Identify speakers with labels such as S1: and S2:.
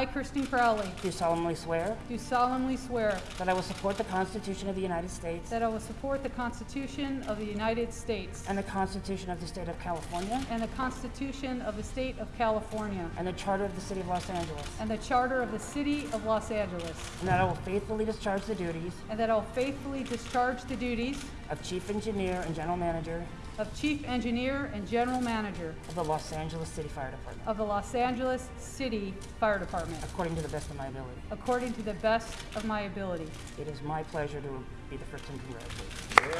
S1: I, Kristin Crowley,
S2: do solemnly swear
S1: do solemnly swear
S2: that I will support the Constitution of the United States
S1: that I will support the Constitution of the United States
S2: and the Constitution of the State of California
S1: and the Constitution of the State of California
S2: and the Charter of the City of Los Angeles,
S1: and the Charter of the City of Los Angeles,
S2: and that I will faithfully discharge the duties
S1: and that I will faithfully discharge the duties
S2: of Chief Engineer and General Manager
S1: of Chief Engineer and General Manager
S2: of the Los Angeles City Fire Department,
S1: of the Los Angeles City Fire Department,
S2: according to the best of my ability.
S1: according to the best of my ability.
S2: It is my pleasure to be the first to congratulate you.